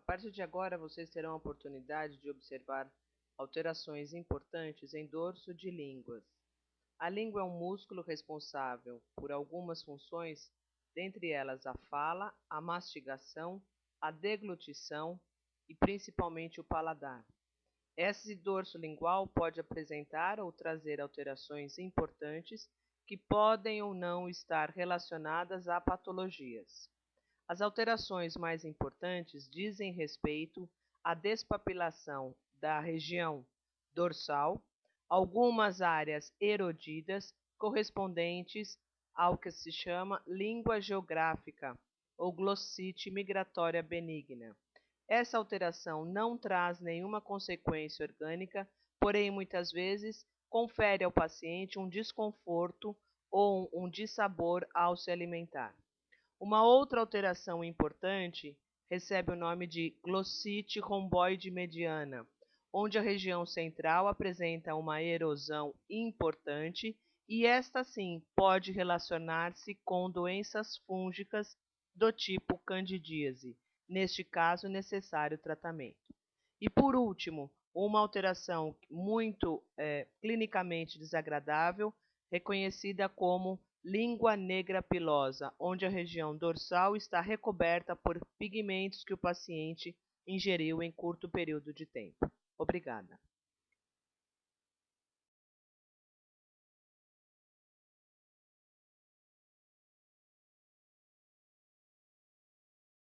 A partir de agora, vocês terão a oportunidade de observar alterações importantes em dorso de línguas. A língua é um músculo responsável por algumas funções, dentre elas a fala, a mastigação, a deglutição e principalmente o paladar. Esse dorso lingual pode apresentar ou trazer alterações importantes que podem ou não estar relacionadas a patologias. As alterações mais importantes dizem respeito à despapilação da região dorsal, algumas áreas erodidas correspondentes ao que se chama língua geográfica ou glossite migratória benigna. Essa alteração não traz nenhuma consequência orgânica, porém muitas vezes confere ao paciente um desconforto ou um dissabor ao se alimentar. Uma outra alteração importante recebe o nome de glossite romboide mediana, onde a região central apresenta uma erosão importante e esta sim pode relacionar-se com doenças fúngicas do tipo candidíase, neste caso necessário tratamento. E por último, uma alteração muito é, clinicamente desagradável, reconhecida como língua negra pilosa, onde a região dorsal está recoberta por pigmentos que o paciente ingeriu em curto período de tempo. Obrigada.